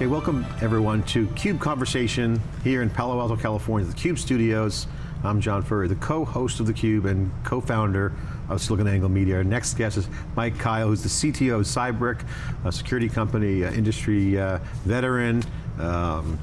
Hey, welcome everyone to CUBE Conversation here in Palo Alto, California, the CUBE studios. I'm John Furrier, the co-host of theCUBE and co-founder of SiliconANGLE Media. Our next guest is Mike Kyle, who's the CTO of Cybric, a security company, uh, industry uh, veteran. Um,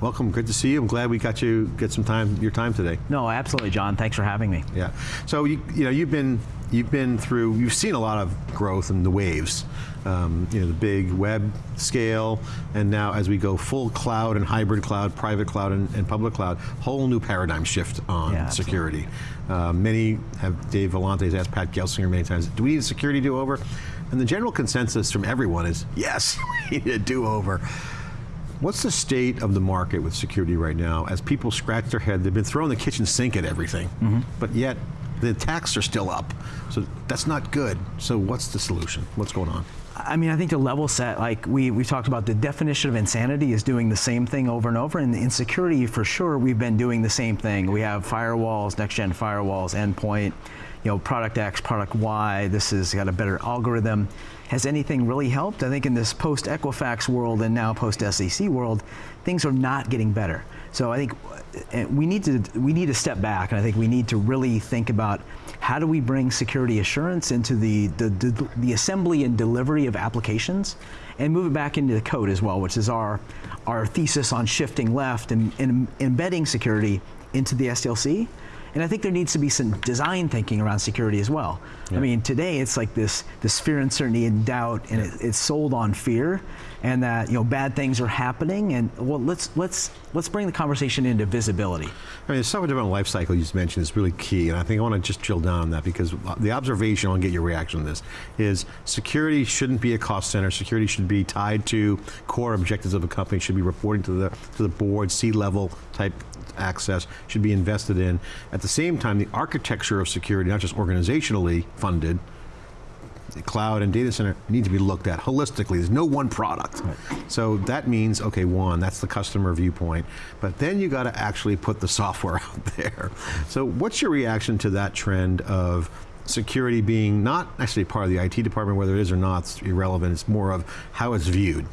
welcome, good to see you. I'm glad we got you, get some time, your time today. No, absolutely, John. Thanks for having me. Yeah, so you, you know, you've been, you've been through, you've seen a lot of growth in the waves um, you know, the big web scale, and now as we go full cloud and hybrid cloud, private cloud and, and public cloud, whole new paradigm shift on yeah, security. Uh, many have, Dave Vellante has asked Pat Gelsinger many times, do we need a security do-over? And the general consensus from everyone is, yes, we need a do-over. What's the state of the market with security right now? As people scratch their head, they've been throwing the kitchen sink at everything, mm -hmm. but yet the attacks are still up. So that's not good. So what's the solution? What's going on? I mean, I think to level set, like we, we talked about the definition of insanity is doing the same thing over and over, and in security, for sure, we've been doing the same thing. We have firewalls, next-gen firewalls, endpoint, you know, product X, product Y, this has got a better algorithm. Has anything really helped? I think in this post-Equifax world and now post-SEC world, things are not getting better. So I think uh, we need to we need to step back, and I think we need to really think about how do we bring security assurance into the, the, the, the, assembly and delivery of applications and move it back into the code as well, which is our, our thesis on shifting left and, and embedding security into the SDLC. And I think there needs to be some design thinking around security as well. Yeah. I mean, today it's like this, this fear, uncertainty, and doubt, and it, it's sold on fear, and that you know bad things are happening. And well, let's let's let's bring the conversation into visibility. I mean, the software development life cycle you just mentioned is really key, and I think I want to just drill down on that because the observation, I want to get your reaction on this, is security shouldn't be a cost center. Security should be tied to core objectives of a company. Should be reporting to the to the board, C-level type access should be invested in. At the same time, the architecture of security, not just organizationally funded, cloud and data center need to be looked at holistically. There's no one product. Right. So that means, okay, one, that's the customer viewpoint, but then you got to actually put the software out there. So what's your reaction to that trend of security being not actually part of the IT department, whether it is or not, it's irrelevant, it's more of how it's viewed.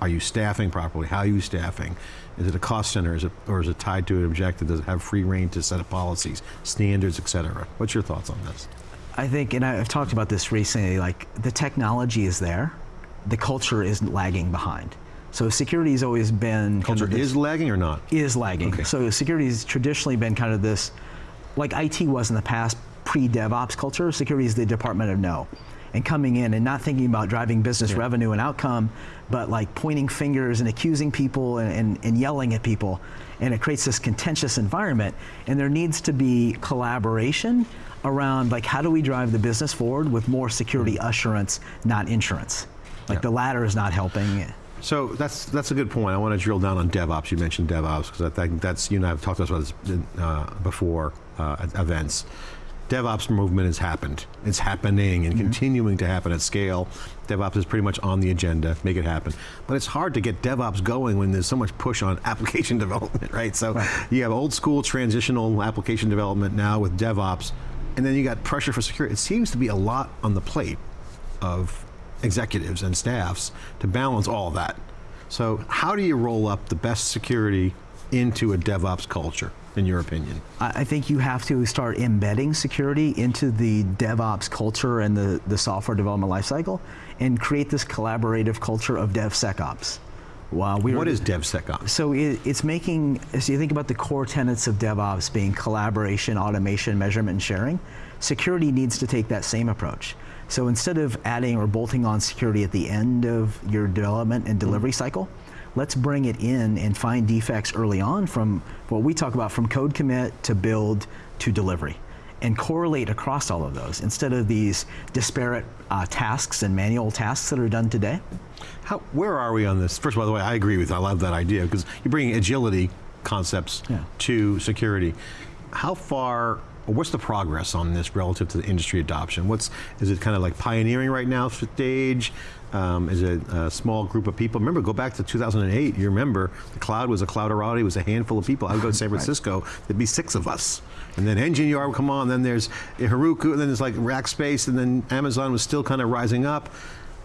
Are you staffing properly? How are you staffing? Is it a cost center, is it, or is it tied to an objective? Does it have free reign to set up policies, standards, et cetera? What's your thoughts on this? I think, and I've talked about this recently, like the technology is there, the culture isn't lagging behind. So security has always been- Culture kind of is lagging or not? Is lagging. Okay. So security has traditionally been kind of this, like IT was in the past, pre-DevOps culture, security is the department of no and coming in and not thinking about driving business yeah. revenue and outcome, but like pointing fingers and accusing people and, and, and, yelling at people. And it creates this contentious environment. And there needs to be collaboration around like how do we drive the business forward with more security mm. assurance, not insurance. Like yeah. the latter is not helping. So that's that's a good point. I want to drill down on DevOps. You mentioned DevOps because I think that's you and I have talked about this uh, before uh, at events. DevOps movement has happened. It's happening and mm -hmm. continuing to happen at scale. DevOps is pretty much on the agenda, make it happen. But it's hard to get DevOps going when there's so much push on application development, right? So right. you have old school transitional application development now with DevOps, and then you got pressure for security. It seems to be a lot on the plate of executives and staffs to balance all that. So how do you roll up the best security into a DevOps culture? In your opinion? I think you have to start embedding security into the DevOps culture and the, the software development lifecycle and create this collaborative culture of DevSecOps. Wow, we what is DevSecOps? So it, it's making, so you think about the core tenets of DevOps being collaboration, automation, measurement, and sharing, security needs to take that same approach. So instead of adding or bolting on security at the end of your development and delivery mm -hmm. cycle, let's bring it in and find defects early on from what we talk about from code commit to build to delivery and correlate across all of those instead of these disparate uh, tasks and manual tasks that are done today. How, where are we on this? First, by the way, I agree with, I love that idea because you're bringing agility concepts yeah. to security. How far what's the progress on this relative to the industry adoption? What's, is it kind of like pioneering right now stage? um, is a, a, small group of people. Remember, go back to 2008, you remember, the cloud was a clouderati, it was a handful of people. I would go to San Francisco, right. there'd be six of us. And then Nginx would come on, then there's Heroku, and then there's like Rackspace, and then Amazon was still kind of rising up.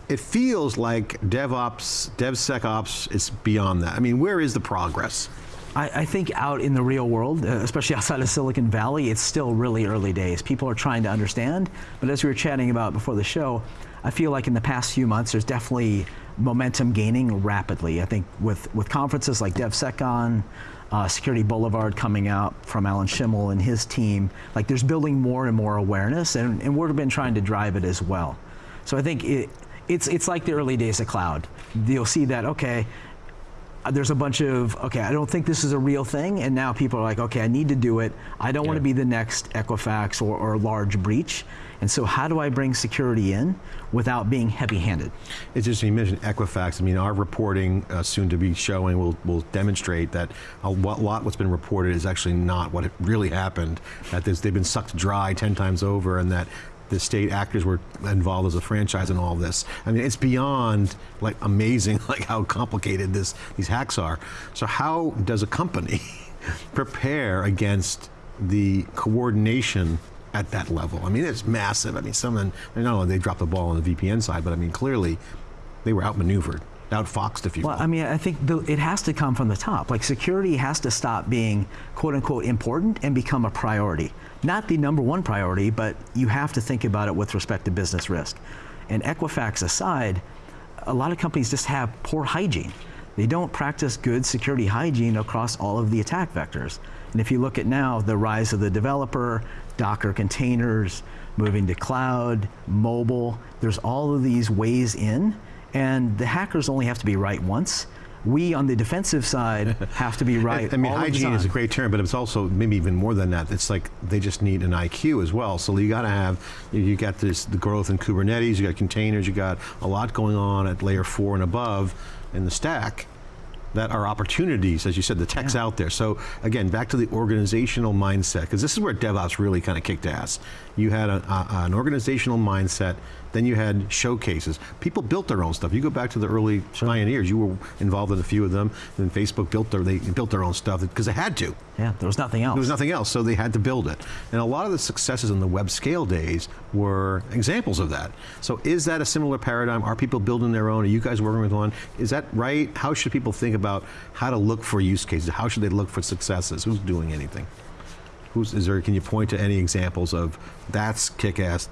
it feels like DevOps, DevSecOps is beyond that. I mean, where is the progress? I, I, think out in the real world, uh, especially outside of Silicon Valley, it's still really early days. People are trying to understand, but as we were chatting about before the show, I feel like in the past few months, there's definitely momentum gaining rapidly. I think with, with conferences like DevSecCon, uh, Security Boulevard coming out from Alan Shimel and his team, like there's building more and more awareness, and, and we've been trying to drive it as well. So I think it, it's, it's like the early days of cloud. You'll see that, okay, there's a bunch of, okay, I don't think this is a real thing, and now people are like, okay, I need to do it. I don't yeah. want to be the next Equifax or, or large breach. And so how do I bring security in without being heavy-handed? It's interesting you mentioned Equifax. I mean, our reporting uh, soon to be showing will, will demonstrate that a lot what's been reported is actually not what really happened, that they've been sucked dry 10 times over and that the state actors were involved as a franchise in all this. I mean, it's beyond like amazing like how complicated this these hacks are. So how does a company prepare against the coordination at that level? I mean, it's massive. I mean, someone, not only they dropped the ball on the VPN side, but I mean, clearly they were outmaneuvered outfoxed, if you well, will. I mean, I think the, it has to come from the top. Like security has to stop being quote unquote important and become a priority. Not the number one priority, but you have to think about it with respect to business risk. And Equifax aside, a lot of companies just have poor hygiene. They don't practice good security hygiene across all of the attack vectors. And if you look at now the rise of the developer, Docker containers, moving to cloud, mobile, there's all of these ways in and the hackers only have to be right once. We, on the defensive side, have to be right. I, I mean, hygiene is a great term, but it's also maybe even more than that. It's like they just need an IQ as well. So you got to have, you got this the growth in Kubernetes, you got containers, you got a lot going on at layer four and above in the stack that are opportunities, as you said, the tech's yeah. out there. So again, back to the organizational mindset, because this is where DevOps really kind of kicked ass. You had a, a, an organizational mindset, then you had showcases. People built their own stuff. You go back to the early sure. pioneers, you were involved in a few of them, and Facebook built their, they built their own stuff because they had to. Yeah, there was nothing else. There was nothing else, so they had to build it. And a lot of the successes in the web scale days were examples of that. So is that a similar paradigm? Are people building their own? Are you guys working with one? Is that right? How should people think about how to look for use cases? How should they look for successes? Who's doing anything? Who's, is there, can you point to any examples of that's kick-ass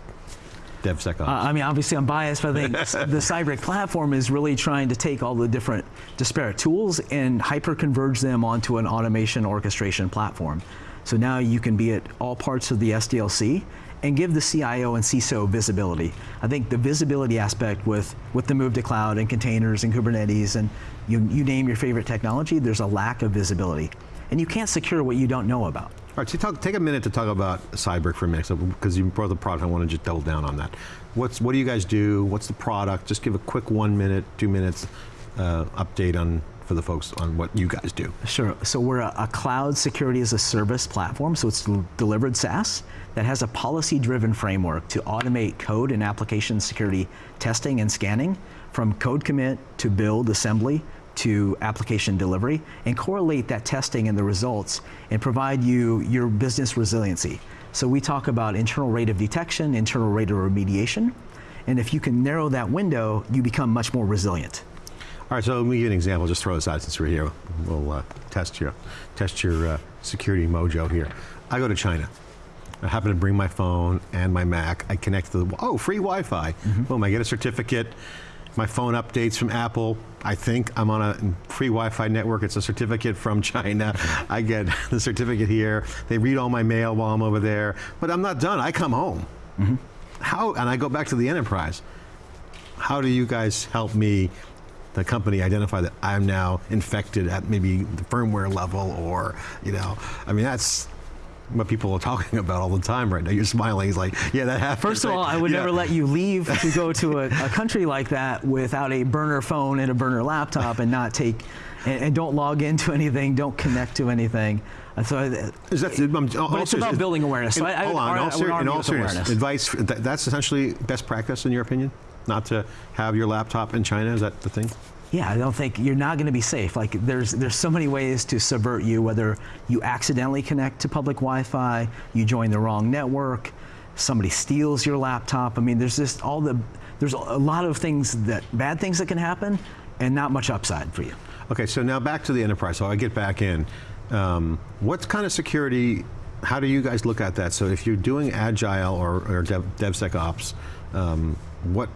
DevSecOps? Uh, I mean, obviously I'm biased, but I think the Cybric platform is really trying to take all the different disparate tools and hyper-converge them onto an automation orchestration platform. So now you can be at all parts of the SDLC and give the CIO and CISO visibility. I think the visibility aspect with, with the move to cloud and containers and Kubernetes and you, you name your favorite technology, there's a lack of visibility. And you can't secure what you don't know about. All right, so talk, take a minute to talk about Cybric for a minute, because you brought the product, I want to just double down on that. What's, what do you guys do? What's the product? Just give a quick one minute, two minutes uh, update on for the folks on what you guys do. Sure, so we're a, a cloud security as a service platform, so it's delivered SaaS that has a policy-driven framework to automate code and application security testing and scanning from code commit to build assembly to application delivery and correlate that testing and the results and provide you your business resiliency. So we talk about internal rate of detection, internal rate of remediation, and if you can narrow that window, you become much more resilient. All right, so let me give you an example. Just throw this out since we're here. We'll uh, test your test your uh, security mojo here. I go to China. I happen to bring my phone and my Mac. I connect to the oh free Wi-Fi. Mm -hmm. Boom! I get a certificate. My phone updates from Apple. I think I'm on a free Wi-Fi network. It's a certificate from China. I get the certificate here. They read all my mail while I'm over there. But I'm not done. I come home. Mm -hmm. How, and I go back to the enterprise. How do you guys help me, the company, identify that I'm now infected at maybe the firmware level or, you know, I mean, that's, what people are talking about all the time right now. You're smiling. He's like, yeah, that happens. First of all, I would yeah. never let you leave to go to a, a, country like that without a burner phone and a burner laptop and not take, and, and don't log into anything, don't connect to anything. And so, is that, I'm, but it's about building awareness. So I, hold on, in all, ser in all seriousness, advice, that's essentially best practice in your opinion? Not to have your laptop in China, is that the thing? Yeah, I don't think you're not going to be safe. Like there's there's so many ways to subvert you. Whether you accidentally connect to public Wi-Fi, you join the wrong network, somebody steals your laptop. I mean, there's just all the there's a lot of things that bad things that can happen, and not much upside for you. Okay, so now back to the enterprise. So I get back in. Um, what kind of security? How do you guys look at that? So if you're doing agile or, or dev, DevSecOps, um, what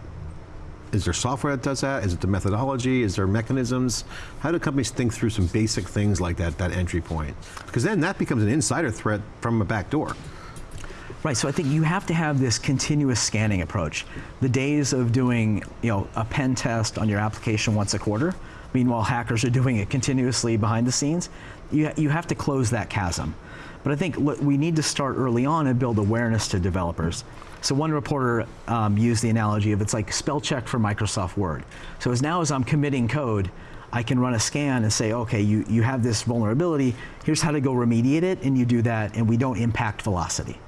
is there software that does that? Is it the methodology? Is there mechanisms? How do companies think through some basic things like that, that entry point? Because then that becomes an insider threat from a back door. Right, so I think you have to have this continuous scanning approach. The days of doing, you know, a pen test on your application once a quarter, meanwhile hackers are doing it continuously behind the scenes, you, you have to close that chasm. But I think we need to start early on and build awareness to developers. So one reporter um, used the analogy of it's like spell check for Microsoft Word. So as now as I'm committing code, I can run a scan and say, okay, you, you have this vulnerability, here's how to go remediate it, and you do that, and we don't impact velocity.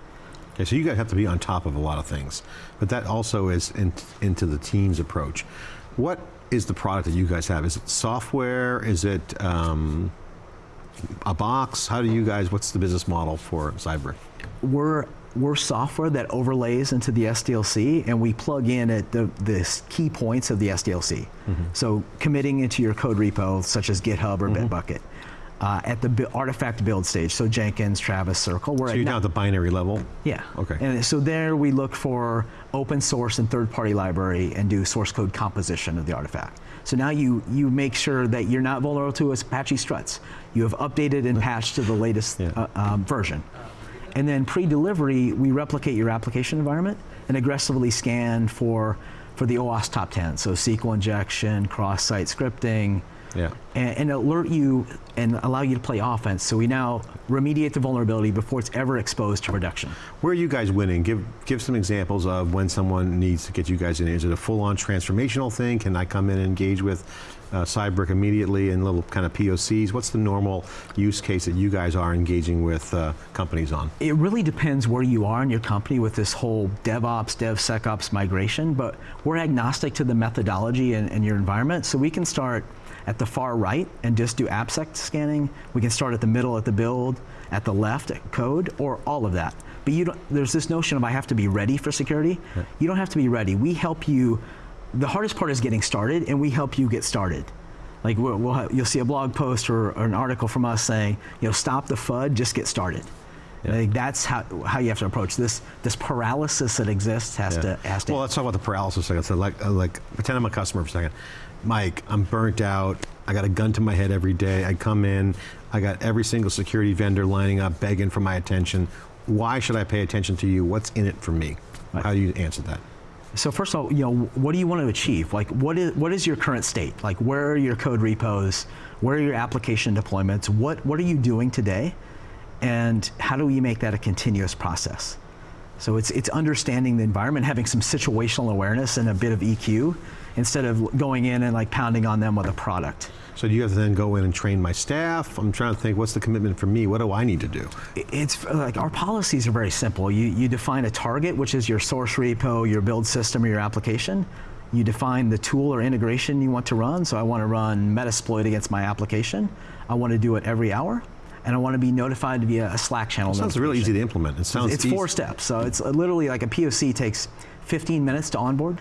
Okay, so you guys have to be on top of a lot of things, but that also is in, into the team's approach. What is the product that you guys have? Is it software? Is it um, a box? How do you guys? What's the business model for Cyber? we're we're software that overlays into the SDLC, and we plug in at the, the key points of the SDLC. So committing into your code repo, such as GitHub or Bitbucket, uh, at the artifact build stage, so Jenkins, Travis, Circle. We're So you're down at the binary level. yeah. Okay. And so there we look for open source and third-party library and do source code composition of the artifact. So now you you make sure that you're not vulnerable to Apache struts. You have updated and patched to the latest Yeah. uh, um, version. And then pre-delivery, we replicate your application environment and aggressively scan for for the OWASP top 10. So SQL injection, cross-site scripting, Yeah. and, and alert you and allow you to play offense. So we now remediate the vulnerability before it's ever exposed to production. Where are you guys winning? Give give some examples of when someone needs to get you guys in. Is it a full-on transformational thing? Can I come in and engage with uh, Cybric immediately and little kind of POCs? What's the normal use case that you guys are engaging with uh, companies on? It really depends where you are in your company with this whole DevOps, DevSecOps migration, but we're agnostic to the methodology and, and your environment, so we can start at the far right and just do AppSec scanning. We can start at the middle at the build, at the left at code, or all of that. But you don't, there's this notion of I have to be ready for security. You don't have to be ready. We help you. The hardest part is getting started, and we help you get started. Like we'll, we'll have, you'll see a blog post or, or an article from us saying, you know, stop the FUD, just get started. And I think that's how, how you have to approach this. This paralysis that exists has Yeah. to has to. Well, let's talk about the paralysis a second. So, like, uh, like, pretend I'm a customer for a second. Mike, I'm burnt out. I got a gun to my head every day. I come in. I got every single security vendor lining up, begging for my attention. Why should I pay attention to you? What's in it for me? Right. How do you answer that? So first of all, you know, what do you want to achieve? Like, what is what is your current state? Like, where are your code repos? Where are your application deployments? What what are you doing today? And how do we make that a continuous process? So it's it's understanding the environment, having some situational awareness and a bit of EQ, instead of going in and like pounding on them with a product. So do you have to then go in and train my staff? I'm trying to think, what's the commitment for me? What do I need to do? It's like our policies are very simple. You, you define a target, which is your source repo, your build system, or your application. You define the tool or integration you want to run. So I want to run Metasploit against my application. I want to do it every hour, and I want to be notified via a Slack channel. Sounds really easy to implement. It sounds It's easy. four steps. So it's literally like a POC takes 15 minutes to onboard.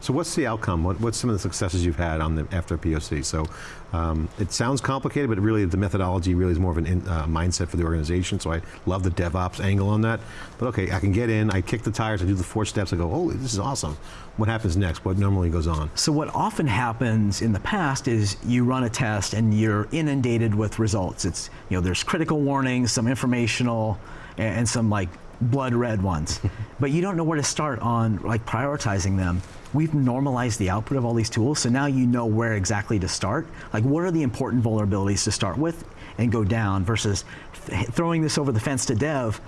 So what's the outcome? What, what's some of the successes you've had on the after POC? So um, it sounds complicated, but really the methodology really is more of a uh, mindset for the organization. So I love the DevOps angle on that. But okay, I can get in, I kick the tires, I do the four steps, I go, oh, this is awesome. What happens next? What normally goes on? So what often happens in the past is you run a test and you're inundated with results. It's you know there's critical warnings, some informational, a- and some like blood red ones, but you don't know where to start on like prioritizing them. We've normalized the output of all these tools, so now you know where exactly to start. Like what are the important vulnerabilities to start with and go down versus th- throwing this over the fence to dev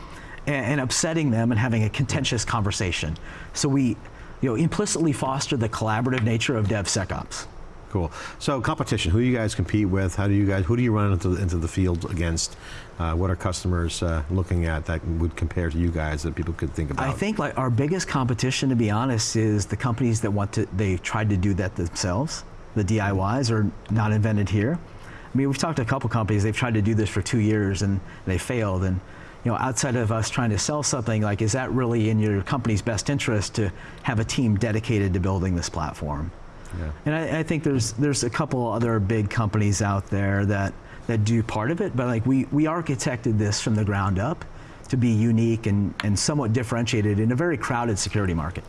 and, and upsetting them and having a contentious conversation. So we you know, implicitly foster the collaborative nature of DevSecOps. Cool. So competition, who you guys compete with? How do you guys, who do you run into, into the field against? Uh, what are customers uh, looking at that would compare to you guys that people could think about? I think like our biggest competition, to be honest, is the companies that want to. They've tried to do that themselves. The DIYs are not invented here. I mean, we've talked to a couple companies. They've tried to do this for two years and they failed. And you know, outside of us trying to sell something, like, is that really in your company's best interest to have a team dedicated to building this platform? Yeah. And I, I think there's there's a couple other big companies out there that that do part of it, but like we we architected this from the ground up to be unique and, and somewhat differentiated in a very crowded security market.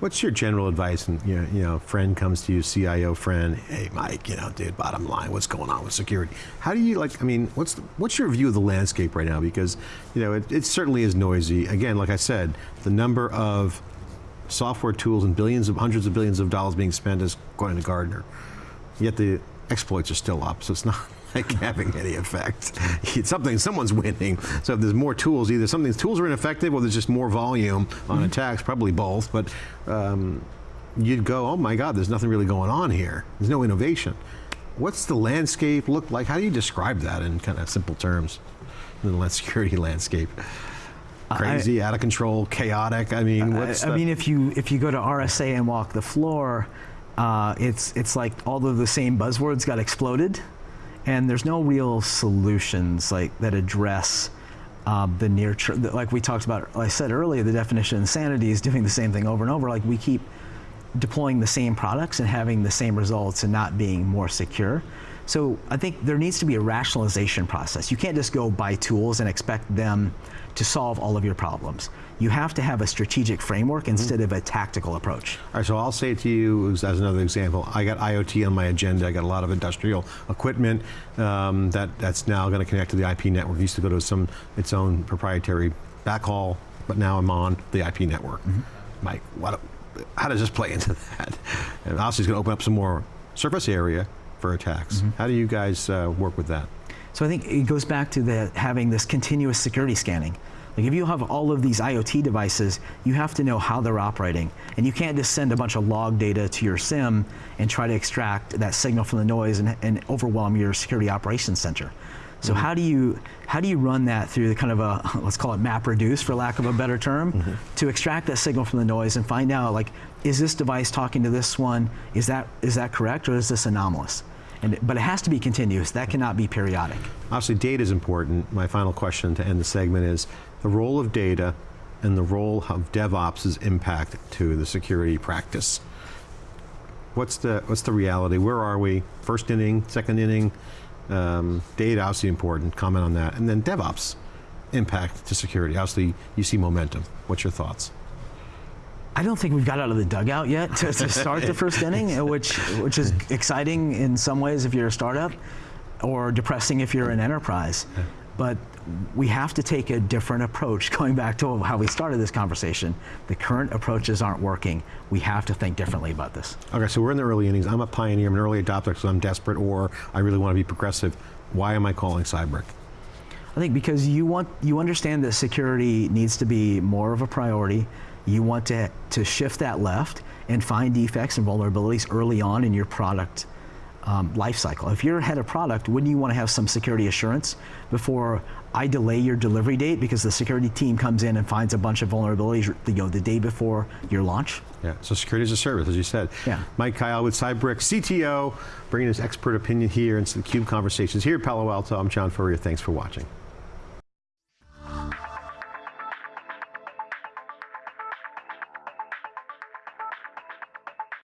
What's your general advice? And you know, you know, friend comes to you, CIO friend. Hey, Mike, you know, dude, bottom line, what's going on with security? How do you like? I mean, what's the, what's your view of the landscape right now? Because you know, it, it certainly is noisy. Again, like I said, the number of software tools and billions of hundreds of billions of dollars being spent is going to Gartner. Yet the exploits are still up, so it's not like having any effect. It's something, someone's winning. So if there's more tools, either something tools are ineffective, or there's just more volume on attacks. Probably both, but um, you'd go, oh my God, there's nothing really going on here. There's no innovation. What's the landscape look like? How do you describe that in kind of simple terms? The land- security landscape. Crazy, out of control, chaotic. I mean, what's I, I mean, if you if you go to RSA and walk the floor, uh, it's it's like all of the same buzzwords got exploded, and there's no real solutions like that address um, the near like we talked about. Like I said earlier, the definition of insanity is doing the same thing over and over. Like we keep deploying the same products and having the same results and not being more secure. So I think there needs to be a rationalization process. You can't just go buy tools and expect them to solve all of your problems. You have to have a strategic framework instead of a tactical approach. All right, so I'll say to you as another example, I got IoT on my agenda. I got a lot of industrial equipment um, that that's now going to connect to the IP network. It used to go to some its own proprietary backhaul, but now I'm on the IP network. Mike, what, how does this play into that? And obviously, it's going to open up some more surface area for attacks. Mm-hmm. How do you guys uh, work with that? So I think it goes back to the having this continuous security scanning. Like if you have all of these IoT devices, you have to know how they're operating. And you can't just send a bunch of log data to your SIEM and try to extract that signal from the noise and, and overwhelm your security operations center. So mm-hmm. how do you how do you run that through the kind of a let's call it map reduce for lack of a better term mm-hmm. to extract that signal from the noise and find out like is this device talking to this one is that is that correct or is this anomalous? And, but it has to be continuous. That cannot be periodic. Obviously, data is important. My final question to end the segment is the role of data and the role of DevOps' impact to the security practice. What's the what's the reality? Where are we? First inning, second inning. Um, data obviously important. Comment on that, and then DevOps impact to security. Obviously, you see momentum. What's your thoughts? I don't think we've got out of the dugout yet to, to start the first inning, which which is exciting in some ways if you're a startup, or depressing if you're an enterprise. But we have to take a different approach. Going back to how we started this conversation, the current approaches aren't working. We have to think differently about this. Okay, so we're in the early innings. I'm a pioneer. I'm an early adopter because I'm desperate, or I really want to be progressive. Why am I calling Cybric? I think because you want you understand that security needs to be more of a priority. You want to to shift that left and find defects and vulnerabilities early on in your product um, life cycle. If you're head of product, wouldn't you want to have some security assurance before I delay your delivery date because the security team comes in and finds a bunch of vulnerabilities, you know, the day before your launch? Yeah, so security is a service, as you said. Yeah. Mike Kyle with Cybric, CTO, bringing his expert opinion here into the CUBE conversations here at Palo Alto. I'm John Furrier. Thanks for watching.